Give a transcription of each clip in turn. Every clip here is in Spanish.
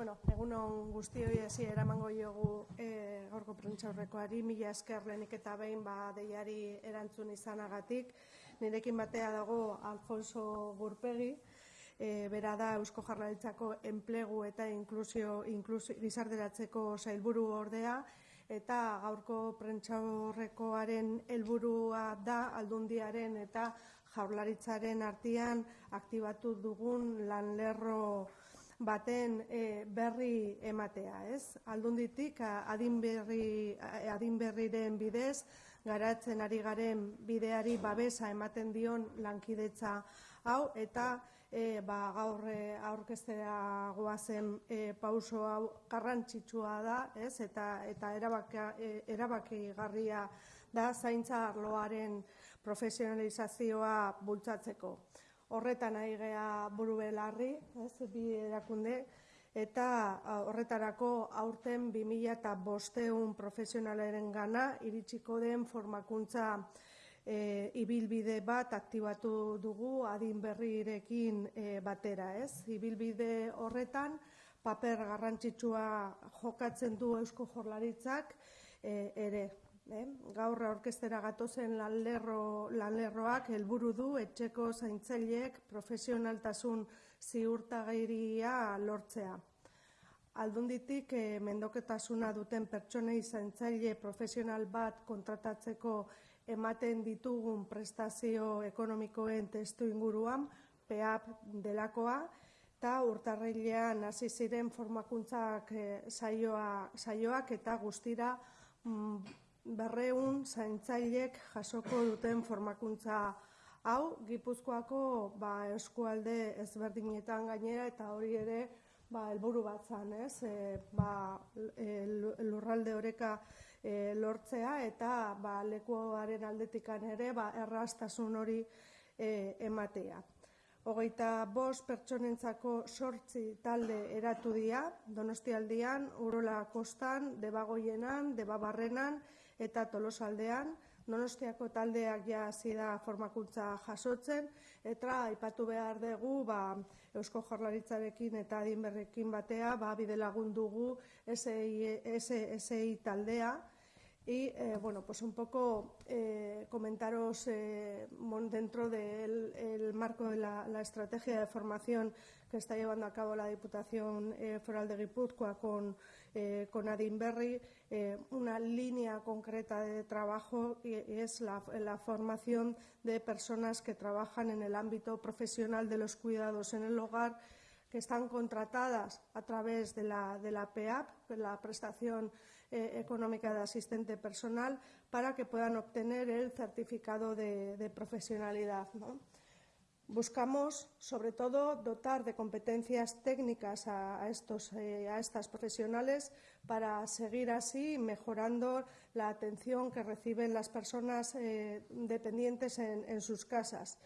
Bueno, egun on guztioi hasi eramango jogu e, gorko prentxaurrekoari, mila esker lehenik eta behin ba, deiari erantzun izanagatik. Nirekin batea dago Alfonso Gurpegi, e, bera da Eusko Jarlaritzako enplegu eta inklusio, inklusio gizarderatzeko sailburu ordea, eta gaurko prentxaurrekoaren helburua da aldundiaren eta jaurlaritzaren artean aktibatu dugun lanlerro baten e, berri ematea, ez? Aldunditik adin berri adin berriren bidez garatzen ari garen bideari babesa ematen dion lankidetza hau eta e, ba, gaur e, aurkeztea goazen e, pauso hau garrantzitsua da, ez? Eta eta erabaki erabakigarria da zaintza arloaren profesionalizazioa bultzatzeko horretan ari gea buru belarri, ez, bi erakunde, eta horretarako aurten 2000 eta bosteun profesionalaren gana iritsiko den formakuntza e, ibilbide bat aktibatu dugu adin berrirekin e, batera, ez? Ibilbide horretan paper garrantzitsua jokatzen du Eusko Jorlaritzak e, ere, Eh? Gaur aurkeztera gatozen lanlerro, lanlerroak helburu du etxeko zaintzaileek profesionaltasun ziurtagairia lortzea. Aldunditik eh, mendoketasuna duten pertsonei zaintzaile profesional bat kontratatzeko ematen ditugun prestazio ekonomikoen testu inguruan, PEAP delakoa, eta urtarrilean hasi ziren formakuntzak eh, saioa, saioak eta guztira mm, berreun zaintzailek jasoko duten formakuntza hau, Gipuzkoako ba, eskualde ezberdinetan gainera eta hori ere ba, elburu bat zan, ez? E, ba, e, lurralde horeka e, lortzea eta ba, lekuaren aldetikan ere ba, errastasun hori e, ematea. Hogeita bost pertsonentzako sortzi talde eratu dira, donostialdian, urola kostan, debagoienan, debabarrenan, eta tolosaldean, donostiako taldeak ja hasi da formakuntza jasotzen, eta aipatu behar dugu ba, Eusko Jorlaritzarekin eta adinberrekin batea, ba, bide lagun dugu SI taldea, y eh, bueno, pues un poco eh, comentaros eh, dentro del el marco de la, la, estrategia de formación que está llevando a cabo la Diputación Foral de Guipúzcoa con, con Adinberri, una línea concreta de trabajo es la, formación de personas que trabajan en el ámbito profesional de los cuidados en el hogar que están contratadas a través de la, de la PEAP, la prestación eh, económica de asistente personal, para que puedan obtener el certificado de, profesionalidad. Buscamos, sobre todo, dotar de competencias técnicas a, estos, eh, a estas profesionales para seguir así mejorando la atención que reciben las personas eh, dependientes en, sus casas.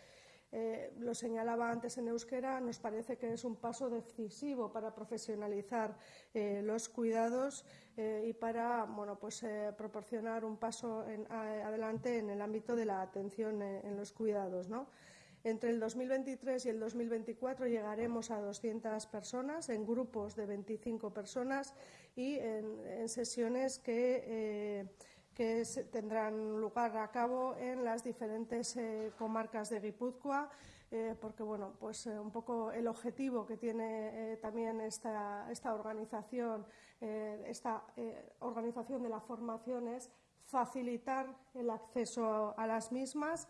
Eh, lo señalaba antes en euskera, nos parece que es un paso decisivo para profesionalizar los cuidados y para bueno, pues, proporcionar un paso adelante en el ámbito de la atención en, en los cuidados. ¿no? Entre el 2023 y el 2024 llegaremos a 200 personas en grupos de 25 personas y en, sesiones que eh, que tendrán lugar a cabo en las diferentes eh, comarcas de Guipúzcoa, eh, porque bueno, pues un poco el objetivo que tiene también esta, esta organización, esta organización de la formación es facilitar el acceso a las mismas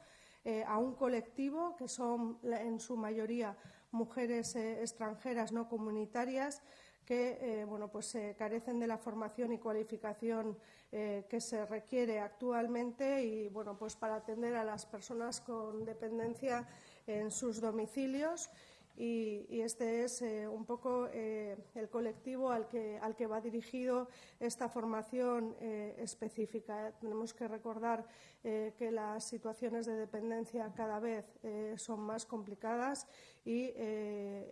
a un colectivo que son en su mayoría mujeres extranjeras no comunitarias que eh, bueno, pues, eh, carecen de la formación y cualificación eh, que se requiere actualmente y bueno, pues, para atender a las personas con dependencia en sus domicilios y, este es eh, un poco eh, el colectivo al que, al que va dirigido esta formación eh, específica. Tenemos que recordar que las situaciones de dependencia cada vez son más complicadas y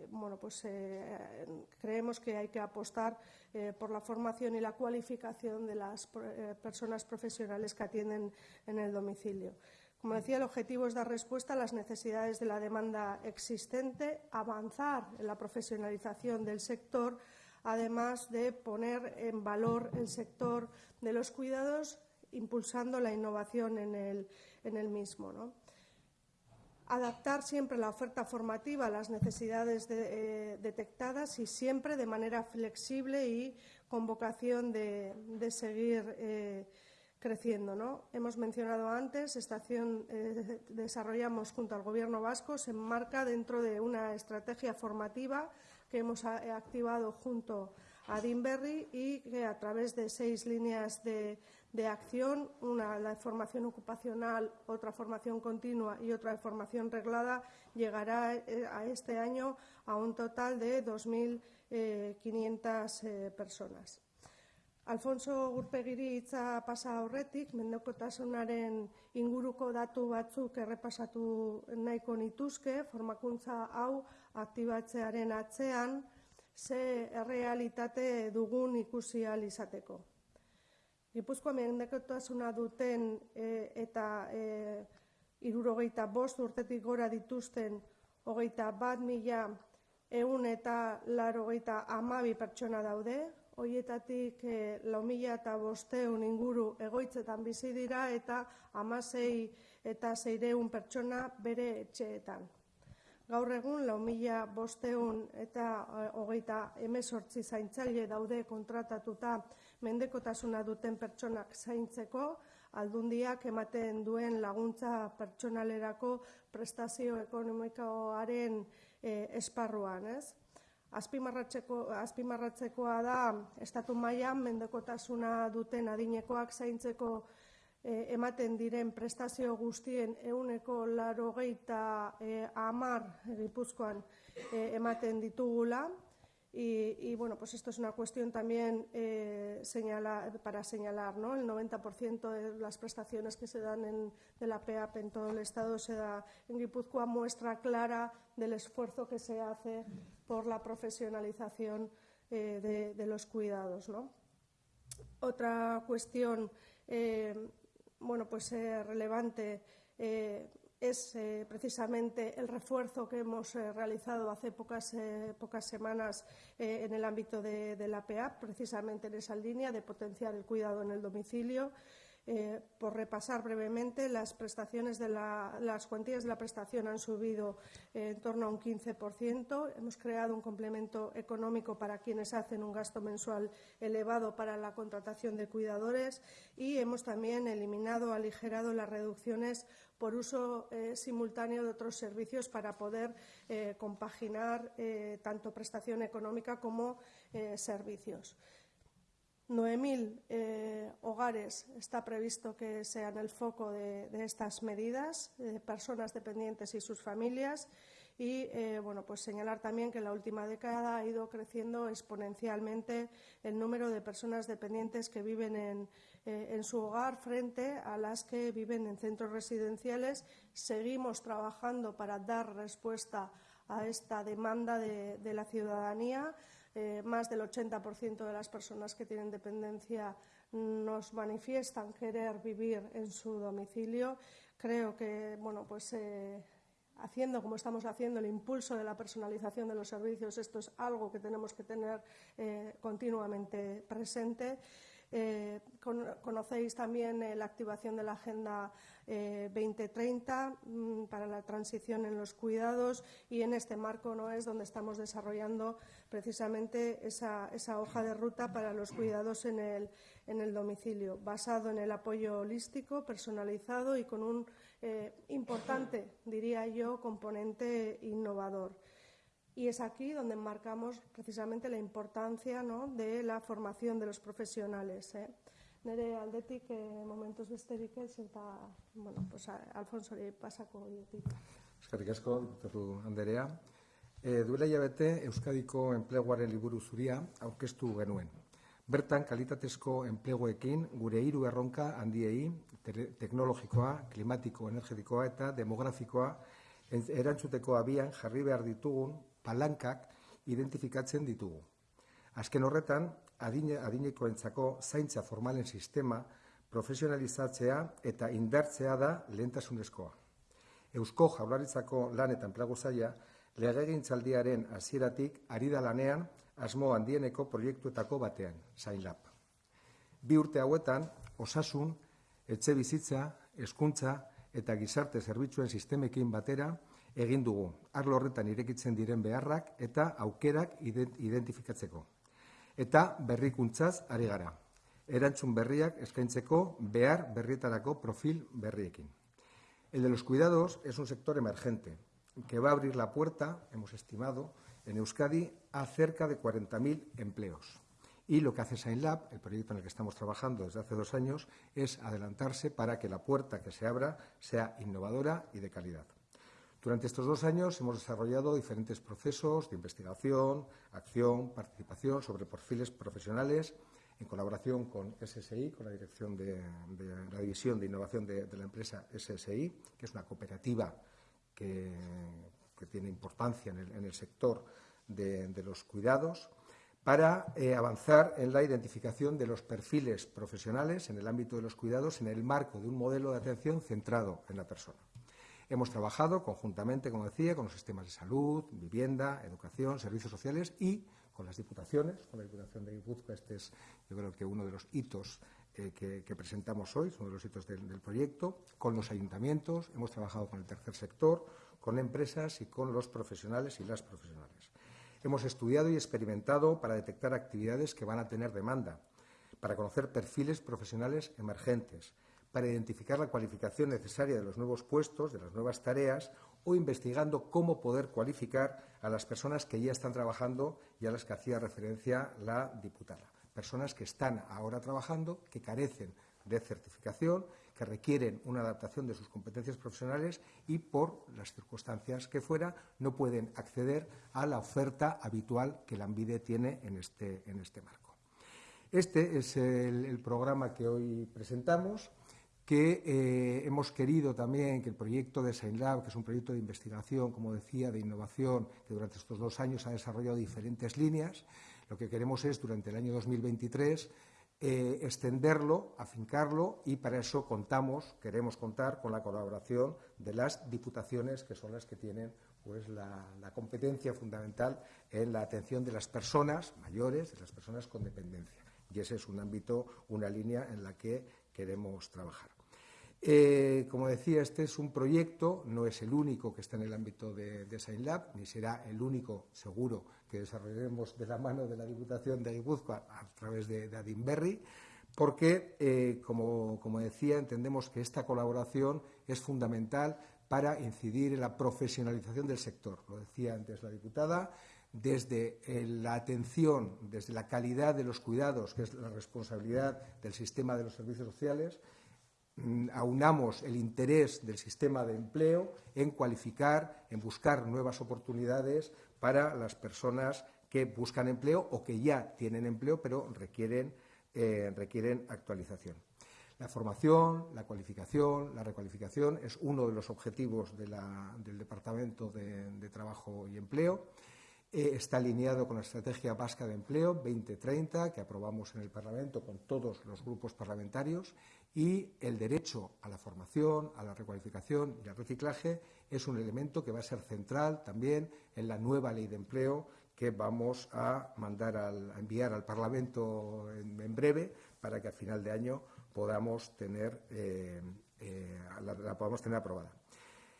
bueno, pues, creemos que hay que apostar por la formación y la cualificación de las personas profesionales que atienden en el domicilio. Como decía, el objetivo es dar respuesta a las necesidades de la demanda existente, avanzar en la profesionalización del sector, además de poner en valor el sector de los cuidados, impulsando la innovación en el, mismo. Adaptar siempre la oferta formativa a las necesidades eh, detectadas y siempre de manera flexible y con vocación de, seguir eh, creciendo. ¿no? Hemos mencionado antes, esta acción eh, desarrollamos junto al Gobierno vasco, se enmarca dentro de una estrategia formativa que hemos activado junto a Dinberry y que a través de seis líneas de, acción, una la formación ocupacional, otra formación continua y otra de formación reglada, llegará eh, a este año a un total de 2.500 eh, personas. Alfonso Gurpegiri hitza pasa aurretik, mendekotasunaren inguruko datu batzuk errepasatu nahiko nituzke, formakuntza hau aktibatzearen atzean, ze errealitate dugun ikusi izateko. Gipuzkoa mendekotasuna duten e, eta e, irurogeita bost urtetik gora dituzten hogeita bat mila eun eta larogeita amabi pertsona daude, hoietatik e, lau mila eta bosteun inguru egoitzetan bizi dira eta amasei eta zeireun pertsona bere etxeetan. Gaur egun, lau mila bosteun eta e, hogeita emezortzi zaintzaile daude kontratatuta mendekotasuna duten pertsonak zaintzeko, aldundiak ematen duen laguntza pertsonalerako prestazio ekonomikoaren e, esparruan. Ez? Azpimarratzekoa da estatu mailan mendekotasuna duten adinekoak zaintzeko eh, ematen diren prestazio guztien euneko larogeita eh, amar gipuzkoan eh, ematen ditugula. Y, bueno, pues esto es una cuestión también eh, para señalar, ¿no? El 90% de las prestaciones que se dan en, de la PEAP en todo el Estado se da en Guipúzcoa, muestra clara del esfuerzo que se hace por la profesionalización eh, de, los cuidados, ¿no? Otra cuestión, eh, bueno, pues relevante es eh, precisamente el refuerzo que hemos eh, realizado hace pocas, eh, pocas semanas en el ámbito de, de, la PEAP, precisamente en esa línea de potenciar el cuidado en el domicilio. Eh, por repasar brevemente, las prestaciones las cuantías de la prestación han subido eh, en torno a un 15%. Hemos creado un complemento económico para quienes hacen un gasto mensual elevado para la contratación de cuidadores y hemos también eliminado aligerado las reducciones por uso eh, simultáneo de otros servicios para poder compaginar tanto prestación económica como servicios. 9.000 eh, hogares está previsto que sean el foco de, estas medidas, personas dependientes y sus familias. Y eh, bueno, pues señalar también que en la última década ha ido creciendo exponencialmente el número de personas dependientes que viven en, eh, su hogar frente a las que viven en centros residenciales. Seguimos trabajando para dar respuesta esta demanda de la ciudadanía. Eh, más del 80% de las personas que tienen dependencia nos manifiestan querer vivir en su domicilio. Creo que, bueno, pues eh, haciendo como estamos haciendo el impulso de la personalización de los servicios, esto es algo que tenemos que tener eh, continuamente presente. Eh, conocéis también eh, la activación de la Agenda 2030 eh, mm, para la transición en los cuidados y en este marco no es donde estamos desarrollando precisamente esa, hoja de ruta para los cuidados en el, en el, domicilio, basado en el apoyo holístico, personalizado y con un importante, diría yo, componente innovador. Y es aquí donde enmarcamos precisamente la importancia ¿no? de la formación de los profesionales. Eh? Nere aldetik eh, momentos besterik ez eta bueno, pues, Alfonso pasako dietik. Eskerrik asko, diputatu Anderea. E, duela jabete Euskadiko enpleguaren liburu zuria aurkeztu genuen. Bertan, kalitatezko enpleguekin gure hiru erronka handiei, teknologikoa, klimatiko, energetikoa eta demografikoa erantzuteko abian jarri behar ditugun palankak identifikatzen ditugu. Azken horretan, adine, adinekoentzako zaintza formalen sistema profesionalizatzea eta indartzea da lehentasunezkoa. Eusko jaularitzako lan eta enplegu zaia legegintzaldiaren hasieratik ari da lanean asmo handieneko proiektuetako batean, Zainlab. Bi urte hauetan, osasun, etxe bizitza, hezkuntza eta gizarte zerbitzuen sistemekin batera egin dugu, arlo horretan irekitzen diren beharrak eta aukerak identifikatzeko. Eta berrikuntzaz ari gara. Erantzun berriak eskaintzeko behar berrietarako profil berriekin. El de los cuidados es un sector emergente que va a abrir la puerta, hemos estimado, en Euskadi a cerca de 40.000 empleos. Y lo que hace SignLab, el proyecto en el que estamos trabajando desde hace dos años, es adelantarse para que la puerta que se abra sea innovadora y de calidad. Durante estos dos años hemos desarrollado diferentes procesos de investigación, acción, participación sobre perfiles profesionales en colaboración con SSI, con la dirección de, la división de innovación de, la empresa SSI, que es una cooperativa que, tiene importancia en el, sector de, los cuidados, para eh, avanzar en la identificación de los perfiles profesionales en el ámbito de los cuidados en el marco de un modelo de atención centrado en la persona. Hemos trabajado conjuntamente, como decía, con los sistemas de salud, vivienda, educación, servicios sociales y con las diputaciones, con la Diputación de Guipúzcoa. Este es, yo creo que uno de los hitos eh, que, presentamos hoy, es uno de los hitos del, proyecto, con los ayuntamientos, hemos trabajado con el tercer sector, con empresas y con los profesionales y las profesionales. Hemos estudiado y experimentado para detectar actividades que van a tener demanda, para conocer perfiles profesionales emergentes, para identificar la cualificación necesaria de los nuevos puestos, de las nuevas tareas o investigando cómo poder cualificar a las personas que ya están trabajando y a las que hacía referencia la diputada. Personas que están ahora trabajando, que carecen de certificación, que requieren una adaptación de sus competencias profesionales y, por las circunstancias que fuera, no pueden acceder a la oferta habitual que la ANVIDE tiene en este, este marco. Este es el programa que hoy presentamos que eh, hemos querido también que el proyecto de SainLab, que es un proyecto de investigación, como decía, de innovación, que durante estos dos años ha desarrollado diferentes líneas, lo que queremos es, durante el año 2023, eh, extenderlo, afincarlo y para eso contamos, queremos contar con la colaboración de las diputaciones, que son las que tienen pues, la, la competencia fundamental en la atención de las personas mayores, de las personas con dependencia. Y ese es un ámbito, una línea en la que queremos trabajar. Eh, como decía, este es un proyecto, no es el único que está en el ámbito de, de Lab, ni será el único, seguro, que desarrollaremos de la mano de la Diputación de Guipúzcoa a través de, de porque, eh, como, decía, entendemos que esta colaboración es fundamental para incidir en la profesionalización del sector. Lo decía antes la diputada, desde eh, la atención, desde la calidad de los cuidados, que es la responsabilidad del sistema de los servicios sociales, aunamos el interés del sistema de empleo en cualificar, en buscar nuevas oportunidades para las personas que buscan empleo o que ya tienen empleo, pero requieren, eh, requieren actualización. La formación, la cualificación, la recualificación es uno de los objetivos del Departamento de, Trabajo y Empleo. Eh, está alineado con la Estrategia Vasca de Empleo 2030, que aprobamos en el Parlamento con todos los grupos parlamentarios y el derecho a la formación, a la recualificación y al reciclaje es un elemento que va a ser central también en la nueva ley de empleo que vamos a mandar a enviar al Parlamento en, breve para que a final de año podamos tener, eh, eh, la, podamos tener aprobada.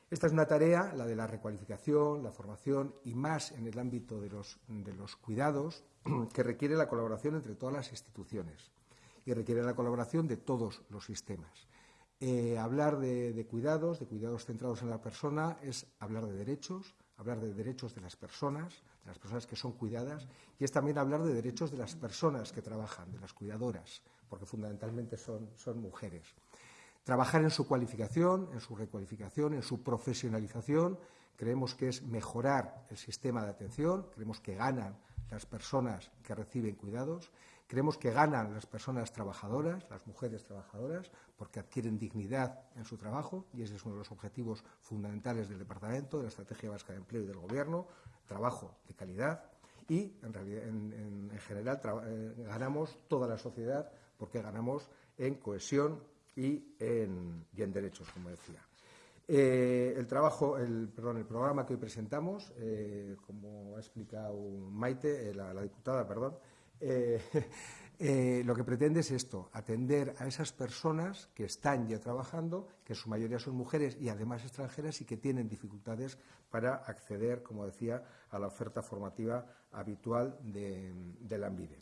Esta es una tarea, la de la recualificación, la formación y más en el ámbito de los, de los cuidados, que requiere la colaboración entre todas las instituciones y requiere la colaboración de todos los sistemas. Eh, hablar de, cuidados, de cuidados centrados en la persona, es hablar de derechos, hablar de derechos de las personas, de las personas que son cuidadas, y es también hablar de derechos de las personas que trabajan, de las cuidadoras, porque fundamentalmente son, son mujeres. Trabajar en su cualificación, en su recualificación, en su profesionalización, creemos que es mejorar el sistema de atención, creemos que ganan las personas que reciben cuidados Creemos que ganan las personas trabajadoras, las mujeres trabajadoras, porque adquieren dignidad en su trabajo y ese es uno de los objetivos fundamentales del Departamento, de la Estrategia Vasca de Empleo y del Gobierno, trabajo de calidad y, en, general, eh, ganamos toda la sociedad porque ganamos en cohesión y en, derechos, como decía. Eh, el trabajo, el, perdón, el programa que hoy presentamos, eh, como ha explicado Maite, eh, la, diputada, perdón, lo que pretende es esto, atender a esas personas que están ya trabajando, que en su mayoría son mujeres y además extranjeras y que tienen dificultades para acceder, como decía, a la oferta formativa habitual de, la AMBIDE.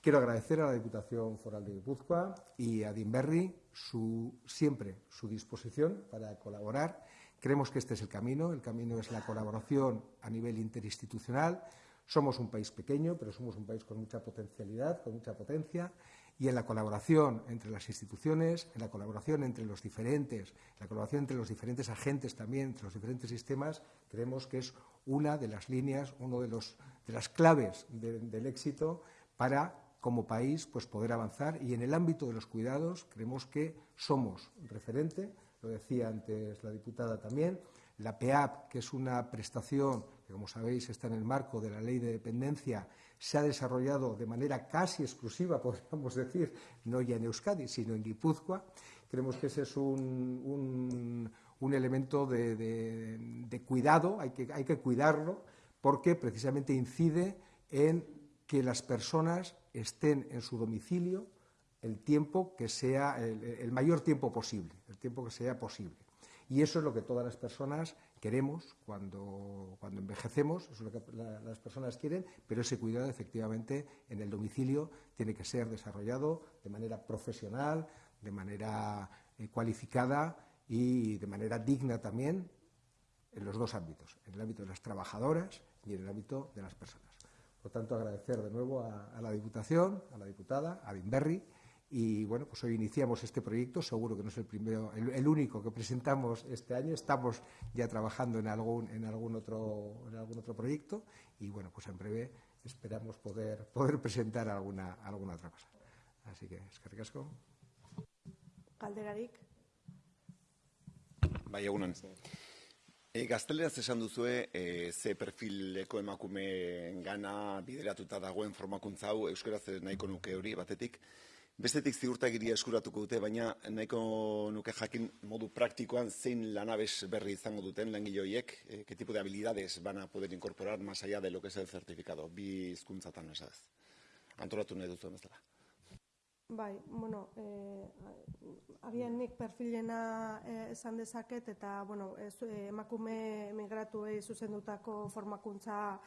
Quiero agradecer a la Diputación Foral de Guipúzcoa y a Dinberry su, siempre su disposición para colaborar. Creemos que este es el camino. El camino es la colaboración a nivel interinstitucional. Somos un país pequeño, pero somos un país con mucha potencialidad, con mucha potencia. Y en la colaboración entre las instituciones, en la colaboración entre los diferentes, la colaboración entre los diferentes agentes también, entre los diferentes sistemas, creemos que es una de las líneas, una de, de las claves del éxito para como país pues poder avanzar y en el ámbito de los cuidados creemos que somos referente, lo decía antes la diputada también, la PEAP, que es una prestación que como sabéis está en el marco de la ley de dependencia, se ha desarrollado de manera casi exclusiva, podríamos decir, no ya en Euskadi, sino en Guipúzcoa. Creemos que ese es un, elemento de, cuidado, hay que, hay que cuidarlo, porque precisamente incide en que las personas estén en su domicilio el tiempo que sea, el, mayor tiempo posible, el tiempo que sea posible. Y eso es lo que todas las personas queremos cuando, cuando envejecemos, eso es lo que las personas quieren, pero ese cuidado efectivamente en el domicilio tiene que ser desarrollado de manera profesional, de manera eh, cualificada y de manera digna también en los dos ámbitos, en el ámbito de las trabajadoras y en el ámbito de las personas. Por tanto, agradecer de nuevo a, la Diputación, a la diputada, a Dinberry, y bueno, pues hoy iniciamos este proyecto, seguro que no es el primero, el, único que presentamos este año, estamos ya trabajando en algún, en algún otro, en algún otro proyecto, y bueno, pues en breve esperamos poder, poder presentar alguna, alguna otra cosa. Así que, es que ricasco. Calderarik. Vaya. E, gazteleraz esan duzue, e, ze perfileko emakume gana bideratuta dagoen formakuntza hau, euskaraz nahiko nuke hori batetik. Bestetik ziurtagiria eskuratuko dute, baina nahiko nuke jakin modu praktikoan zein lanabes berri izango duten langiloiek, e, ke tipo de habilidades van a poder incorporar más allá de lo que es el certificado, bi hizkuntzatan esaz. Antolatu nahi duzu emezela. Bai, bueno, eh, agian nik perfilena eh, esan dezaket eta bueno, ez, eh, emakume migratuei zuzendutako formakuntza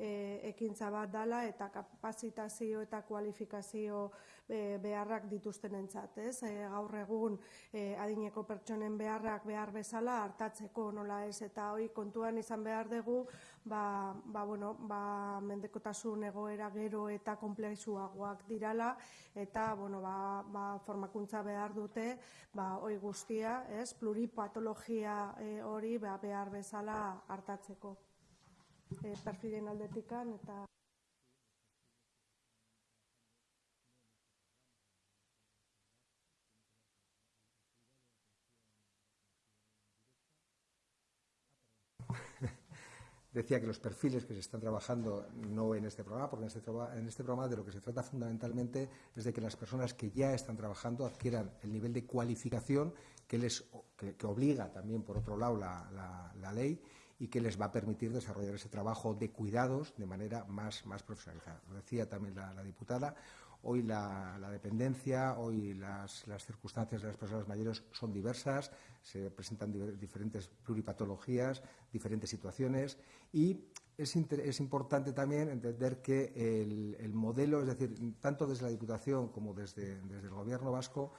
e, ekintza bat dala eta kapazitazio eta kualifikazio e, beharrak dituztenentzat, ez? E, gaur egun e, adineko pertsonen beharrak behar bezala hartatzeko nola ez eta hoi kontuan izan behar dugu, ba, ba, bueno, ba, mendekotasun egoera gero eta komplexuagoak dirala eta bueno, ba, ba, formakuntza behar dute, ba, hoi guztia, ez? Pluripatologia e, hori ba, behar bezala hartatzeko e, perfilen aldetikan eta Decía que los perfiles que se están trabajando no en este programa, porque en este, en este, programa de lo que se trata fundamentalmente es de que las personas que ya están trabajando adquieran el nivel de cualificación que les que, obliga también, por otro lado, la, la ley y que les va a permitir desarrollar ese trabajo de cuidados de manera más, más profesionalizada. Lo decía también la, diputada, hoy la, dependencia, hoy las, circunstancias de las personas mayores son diversas, se presentan diferentes pluripatologías, diferentes situaciones y es, es importante también entender que el, modelo, es decir, tanto desde la Diputación como desde, desde el Gobierno vasco,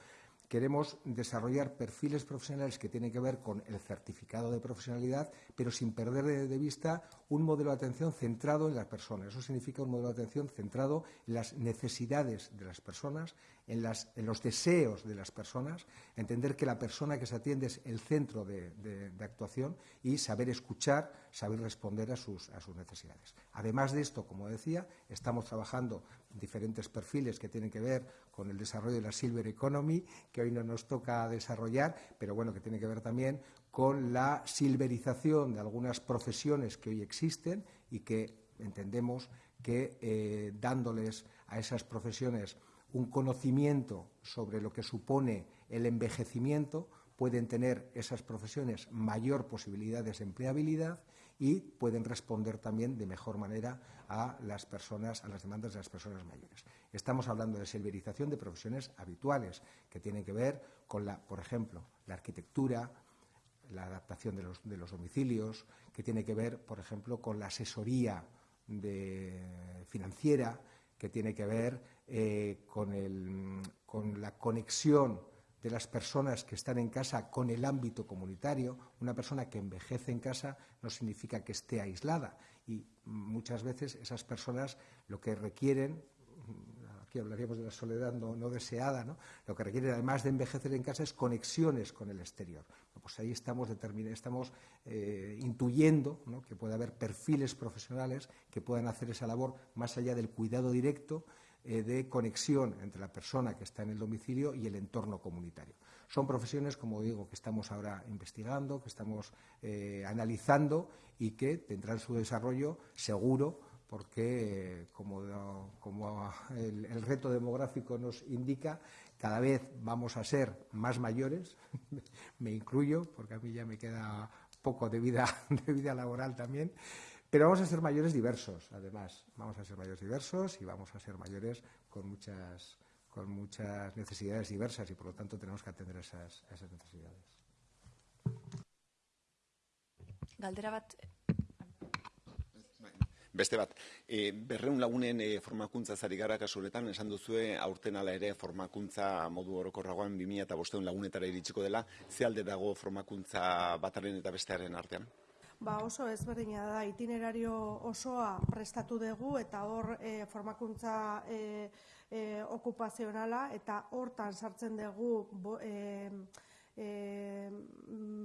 queremos desarrollar perfiles profesionales que tienen que ver con el certificado de profesionalidad, pero sin perder de, vista un modelo de atención centrado en las personas. Eso significa un modelo de atención centrado en las necesidades de las personas, en, los deseos de las personas, entender que la persona que se atiende es el centro de, actuación y saber escuchar, saber responder a sus, necesidades. Además de esto, como decía, estamos trabajando diferentes perfiles que tienen que ver con el desarrollo de la Silver Economy, que hoy no nos toca desarrollar, pero bueno, que tiene que ver también con la silverización de algunas profesiones que hoy existen y que entendemos que eh, dándoles a esas profesiones un conocimiento sobre lo que supone el envejecimiento, pueden tener esas profesiones mayor posibilidades de empleabilidad y pueden responder también de mejor manera a las personas, a las demandas de las personas mayores. Estamos hablando de silverización de profesiones habituales que tienen que ver con la, por ejemplo, la arquitectura, la adaptación de los, domicilios, que tiene que ver, por ejemplo, con la asesoría financiera, que tiene que ver eh, con, la conexión de las personas que están en casa con el ámbito comunitario. Una persona que envejece en casa no significa que esté aislada y muchas veces esas personas lo que requieren aquí hablaríamos de la soledad no, deseada, ¿no? lo que requieren además de envejecer en casa es conexiones con el exterior. Pues ahí estamos, estamos eh, intuyendo que puede haber perfiles profesionales que puedan hacer esa labor más allá del cuidado directo eh, de conexión entre la persona que está en el domicilio y el entorno comunitario. Son profesiones, como digo, que estamos ahora investigando, que estamos eh, analizando y que tendrán su desarrollo seguro porque, como, el, reto demográfico nos indica, cada vez vamos a ser más mayores, me incluyo, porque a mí ya me queda poco de vida, de vida laboral también, pero vamos a ser mayores diversos, además, vamos a ser mayores diversos y vamos a ser mayores con muchas, con muchas necesidades diversas y, por lo tanto, tenemos que atender esas, esas necesidades. Galdera Beste bat, e, berreun lagunen e, formakuntza zari gara kasuretan, esan duzue aurten ala ere formakuntza modu orokorragoan 2000 eta bosteun lagunetara iritsiko dela, ze alde dago formakuntza bataren eta bestearen artean? Ba oso ezberdina da, itinerario osoa prestatu dugu eta hor e, formakuntza e, e, okupazionala eta hortan sartzen dugu bo, e, e,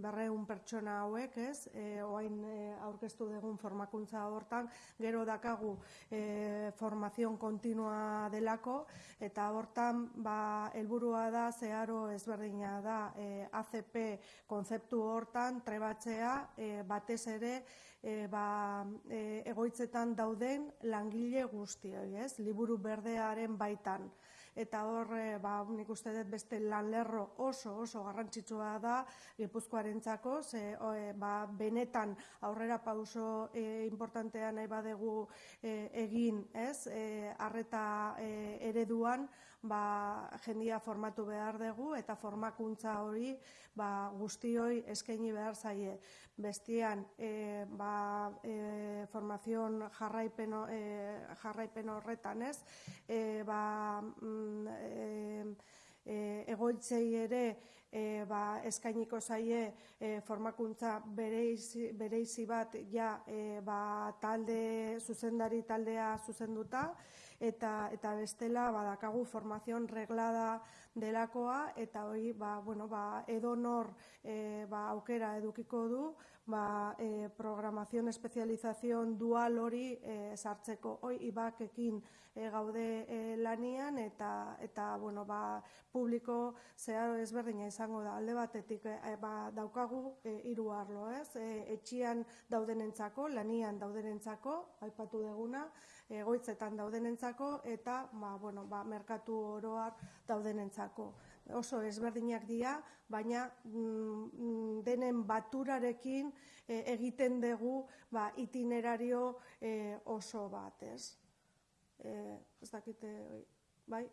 berreun pertsona hauek, ez, e, oain e, aurkeztu dugun formakuntza hortan, gero dakagu e, formazion kontinua delako, eta hortan, ba, helburua da, zeharo ezberdina da, e, ACP konzeptu hortan, trebatzea, e, batez ere, e, ba, e, egoitzetan dauden langile guztioi, ez, liburu berdearen baitan eta hor eh, ba nik uste dut beste lanlerro oso oso garrantzitsua da Gipuzkoarentzako ze e, ba, benetan aurrera pauso e, importantea nahi badegu egin, ez? Eh harreta ereduan ba, jendia formatu behar dugu eta formakuntza hori ba, guztioi eskaini behar zaie. Bestian, e, ba, e, formazion jarraipen, e, jarraipen horretan ez, e, ba, mm, e, e, egoitzei ere e, ba, eskainiko zaie e, formakuntza bereizi, bereizi bat ja e, ba, talde zuzendari taldea zuzenduta, eta eta bestela badakagu formación reglada delakoa eta hori ba, bueno, ba, edonor e, ba, aukera edukiko du ba, e, programación espezializazion dual hori e, sartzeko. Hoi ibakekin e, gaude e, lanian eta eta bueno, ba, publiko zeharo ezberdina izango da. Alde batetik e, ba, daukagu hiru arlo ez? E, etxian daudenentzako lanian daudenentzako aipatu deguna egoitzetan daudenentzako eta ba, bueno, ba, merkatu oroar daudenentzako. Oso ezberdinak dira, baina mm, denen baturarekin e, egiten dugu ba, itinerario e, oso bat, ez? E, ez dakite, bai?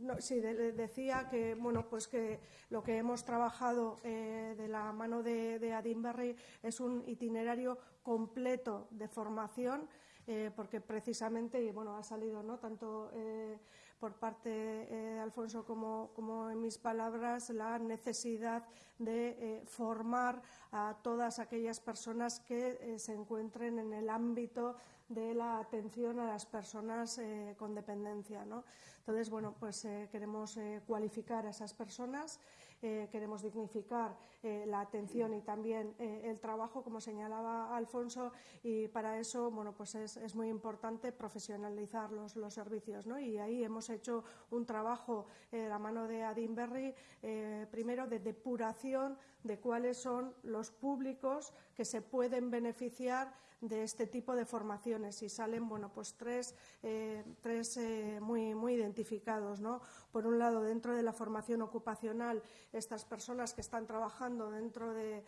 No, sí, de, decía que bueno pues que lo que hemos trabajado eh, de la mano de, de Adinberry es un itinerario completo de formación eh, porque precisamente, y bueno, ha salido ¿no? tanto eh, por parte eh, de Alfonso como, como, en mis palabras la necesidad de eh, formar a todas aquellas personas que eh, se encuentren en el ámbito de la atención a las personas eh, con dependencia. ¿no? Entonces, bueno, pues queremos cualificar a esas personas. Eh, queremos dignificar eh, la atención y también eh, el trabajo, como señalaba Alfonso, y para eso bueno, pues es, muy importante profesionalizar los, los servicios. ¿no? Y ahí hemos hecho un trabajo la mano de Adinberry, primero de depuración de cuáles son los públicos que se pueden beneficiar de este tipo de formaciones y salen bueno pues tres, eh, tres eh, muy, muy identificados ¿no? por un lado dentro de la formación ocupacional estas personas que están trabajando dentro de,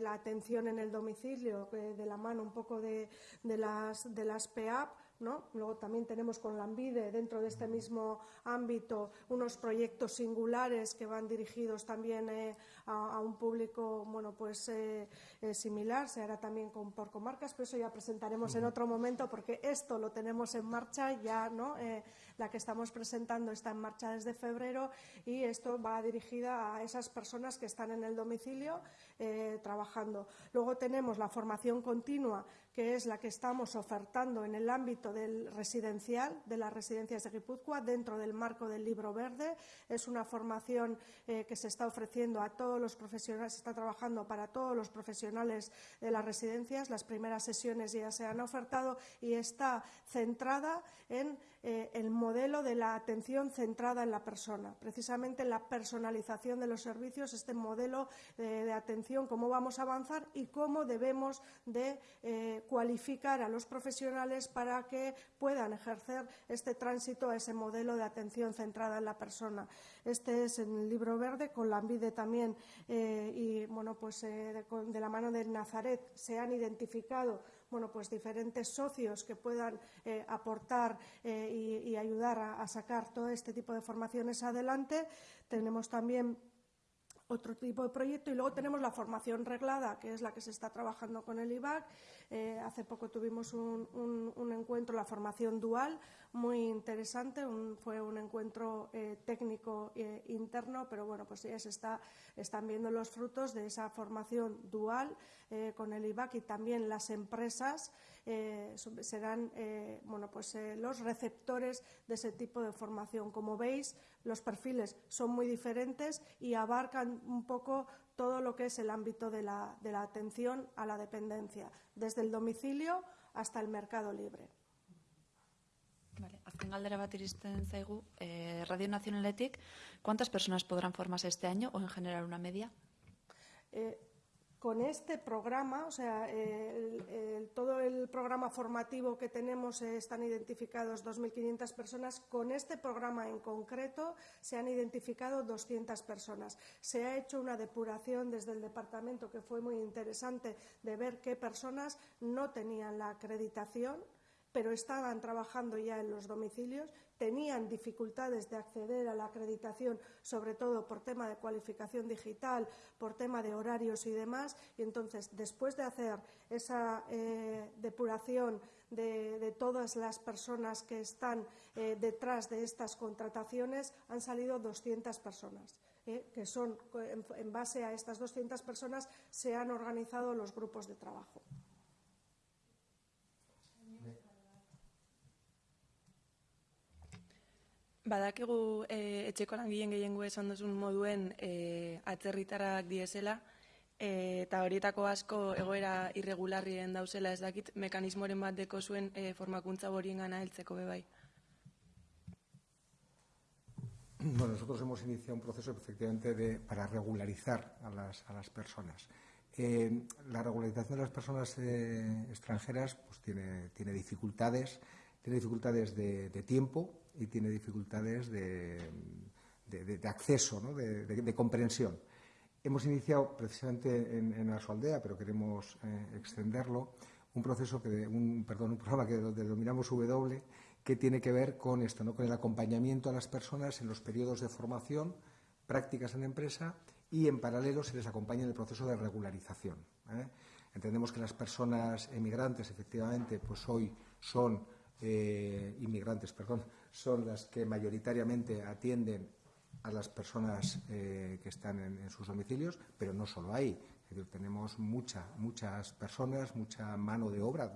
la atención en el domicilio de la mano un poco de, de las de las PEAP Luego también tenemos con la ANVIDE, dentro de este mismo ámbito, unos proyectos singulares que van dirigidos también eh, a, un público bueno, pues, eh, eh, similar, se hará también con, por comarcas, pero eso ya presentaremos en otro momento porque esto lo tenemos en marcha ya, ¿no? La que estamos presentando está en marcha desde febrero y esto va dirigida a esas personas que están en el domicilio trabajando. Luego tenemos la formación continua que es la que estamos ofertando en el ámbito del residencial, de las residencias de Guipúzcoa, dentro del marco del Libro Verde. Es una formación eh, que se está ofreciendo a todos los profesionales, se está trabajando para todos los profesionales de las residencias. Las primeras sesiones ya se han ofertado y está centrada en eh, el modelo de la atención centrada en la persona, precisamente la personalización de los servicios, este modelo eh, de atención, cómo vamos a avanzar y cómo debemos de eh, cualificar a los profesionales para que puedan ejercer este tránsito a ese modelo de atención centrada en la persona. Este es el libro verde, con la ANVIDE también, y bueno, pues de, de la mano del Nazaret se han identificado bueno, pues diferentes socios que puedan eh, aportar eh, y, ayudar a, sacar todo este tipo de formaciones adelante. Tenemos también otro tipo de proyecto y luego tenemos la formación reglada, que es la que se está trabajando con el IBAC. Eh, hace poco tuvimos un, encuentro, la formación dual, muy interesante. fue un encuentro técnico interno, pero bueno, pues ya están viendo los frutos de esa formación dual eh, con el IBAC y también las empresas eh, serán eh, bueno, pues, los receptores de ese tipo de formación. Como veis, los perfiles son muy diferentes y abarcan un poco todo lo que es el ámbito de la, de la atención a la dependencia, desde el domicilio hasta el mercado libre. Vale, azken galdera bat iristen zaigu, eh, Radio Nacionaletik, ¿cuántas personas podrán formarse este año o en general una media? Eh, con este programa, o sea, todo el programa formativo que tenemos eh, están identificados 2.500 personas. Con este programa en concreto se han identificado 200 personas. Se ha hecho una depuración desde el departamento que fue muy interesante de ver qué personas no tenían la acreditación pero estaban trabajando ya en los domicilios, tenían dificultades de acceder a la acreditación, sobre todo por tema de cualificación digital, por tema de horarios y demás. Y entonces, después de hacer esa eh, depuración de, todas las personas que están eh, detrás de estas contrataciones, han salido 200 personas. Eh, que son, en base a estas 200 personas, se han organizado los grupos de trabajo. Badakigu e, etxeko langileen gehiengo esan duzun moduen e, atzerritarrak diesela, e, eta horietako asko egoera irregularrien dauzela ez dakit mekanismoren bat deko zuen e, formakuntza borien gana heltzeko bebai. Bueno, nosotros hemos iniciado un proceso efectivamente de, para regularizar a las, a las personas. Eh, la regularización de las personas eh, extranjeras pues tiene, tiene dificultades, tiene dificultades de, de tiempo, y tiene dificultades de, acceso, de, comprensión. Hemos iniciado precisamente en, en su aldea, pero queremos eh, extenderlo, un proceso que, un, perdón, un programa que denominamos W, que tiene que ver con esto, ¿no? con el acompañamiento a las personas en los periodos de formación, prácticas en empresa y en paralelo se les acompaña en el proceso de regularización. ¿eh? Entendemos que las personas emigrantes, efectivamente, pues hoy son eh, inmigrantes, perdón, son las que mayoritariamente atienden a las personas eh, que están en, sus domicilios, pero no solo ahí. tenemos mucha, muchas personas, mucha mano de obra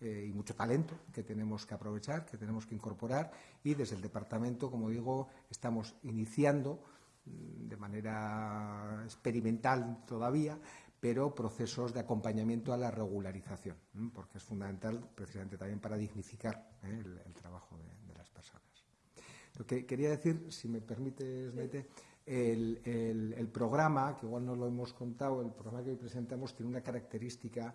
eh, y mucho talento que tenemos que aprovechar, que tenemos que incorporar y desde el departamento, como digo, estamos iniciando mm, de manera experimental todavía, pero procesos de acompañamiento a la regularización, porque es fundamental precisamente también para dignificar ¿eh? el, trabajo de. Lo que quería decir, si me permites, Mete, El, el, el, programa, que igual no lo hemos contado, el programa que hoy presentamos tiene una característica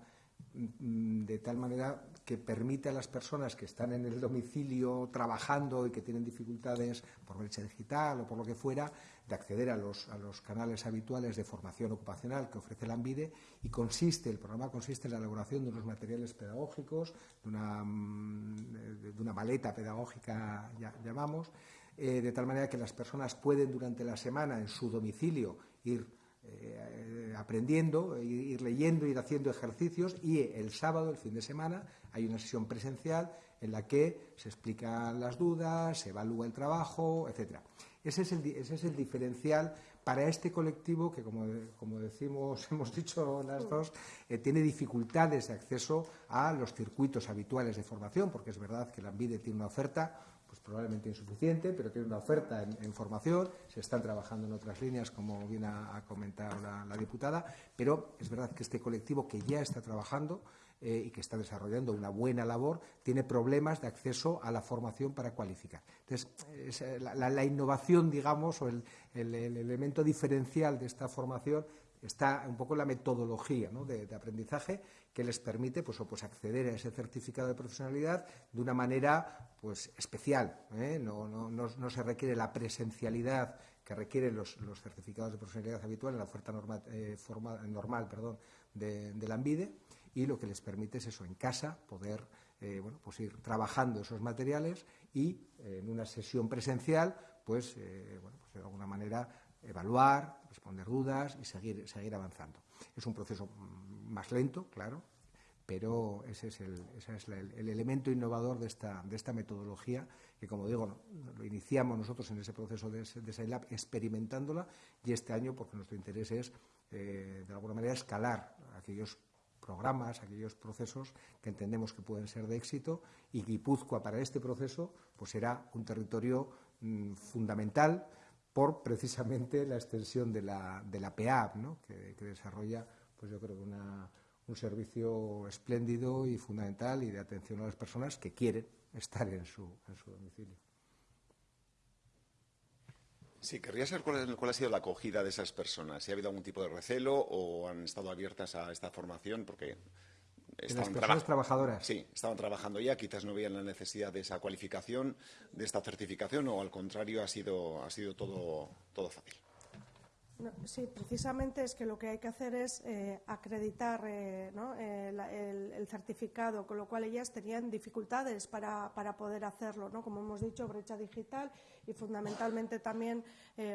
mm, de tal manera que permite a las personas que están en el domicilio trabajando y que tienen dificultades por brecha digital o por lo que fuera, de acceder a los, a los canales habituales de formación ocupacional que ofrece la ANVIDE y consiste, el programa consiste en la elaboración de unos materiales pedagógicos, de una, mm, de una maleta pedagógica, ya, llamamos, eh, de tal manera que las personas pueden durante la semana en su domicilio ir eh, aprendiendo, ir, leyendo, ir haciendo ejercicios y el sábado, el fin de semana, hay una sesión presencial en la que se explican las dudas, se evalúa el trabajo, etcétera. Ese es el, ese es el diferencial para este colectivo que, como, como decimos, hemos dicho las dos, eh, tiene dificultades de acceso a los circuitos habituales de formación, porque es verdad que la ANVIDE tiene una oferta pues probablemente insuficiente, pero tiene una oferta en, formación, se están trabajando en otras líneas, como bien ha, comentado la, diputada, pero es verdad que este colectivo que ya está trabajando eh, y que está desarrollando una buena labor, tiene problemas de acceso a la formación para cualificar. Entonces, eh, la, innovación, digamos, o el, elemento diferencial de esta formación está un poco la metodología de, aprendizaje que les permite pues, pues, acceder a ese certificado de profesionalidad de una manera pues, especial. ¿eh? No, se requiere la presencialidad que requieren los, certificados de profesionalidad habitual en la oferta normal perdón, de, de la ANVIDE y lo que les permite es eso, en casa, poder eh, bueno, pues ir trabajando esos materiales y eh, en una sesión presencial, pues, eh, bueno, pues de alguna manera evaluar, responder dudas y seguir, seguir avanzando. Es un proceso mm, más lento, claro, pero ese es el, ese es el, elemento innovador de esta, de esta metodología que, como digo, lo iniciamos nosotros en ese proceso de, de SciLab experimentándola y este año, porque nuestro interés es, de alguna manera, escalar aquellos programas, aquellos procesos que entendemos que pueden ser de éxito y Guipúzcoa para este proceso pues será un territorio mm, fundamental por precisamente la extensión de la, de la PEAP, que, desarrolla pues yo creo un servicio espléndido y fundamental y de atención a las personas que quieren estar en su, en su domicilio. Sí, querría saber cuál, ha sido la acogida de esas personas. Si ha habido algún tipo de recelo o han estado abiertas a esta formación, porque estaban las personas trabajadoras. Sí, estaban trabajando ya, quizás no veían la necesidad de esa cualificación, de esta certificación, o al contrario ha sido, ha sido todo, todo fácil sí, precisamente es que lo que hay que hacer es eh, acreditar eh, eh, el, certificado, con lo cual ellas tenían dificultades para, poder hacerlo, ¿no? como hemos dicho, brecha digital y fundamentalmente también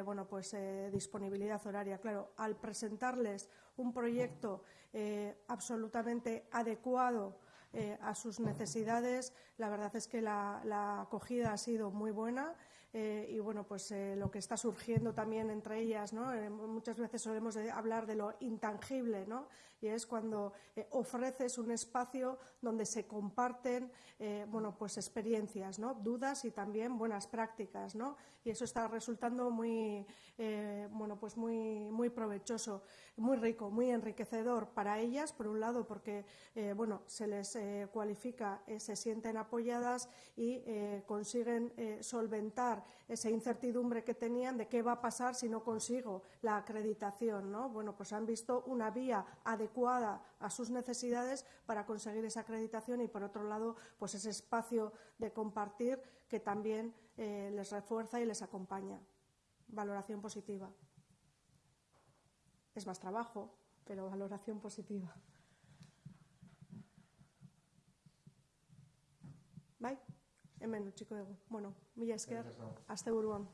bueno, pues, disponibilidad horaria. Claro, al presentarles un proyecto absolutamente adecuado a sus necesidades, la verdad es que la acogida ha sido muy buena. Eh, y bueno, pues eh, lo que está surgiendo también entre ellas, ¿no? Eh, muchas veces solemos hablar de lo intangible, ¿no? Y es cuando ofreces un espacio donde se comparten, bueno, pues experiencias, ¿no? Dudas y también buenas prácticas, ¿no? Y eso está resultando muy, bueno, pues muy, muy provechoso, muy rico, muy enriquecedor para ellas, por un lado, porque, bueno, se les cualifica, se sienten apoyadas y consiguen solventar esa incertidumbre que tenían de qué va a pasar si no consigo la acreditación. ¿no? Bueno, pues han visto una vía adecuada a sus necesidades para conseguir esa acreditación y, por otro lado, pues ese espacio de compartir que también eh, les refuerza y les acompaña. Valoración positiva. Es más trabajo, pero valoración positiva. Hemen utziko dugu. Bueno, mila esker, azte buruan.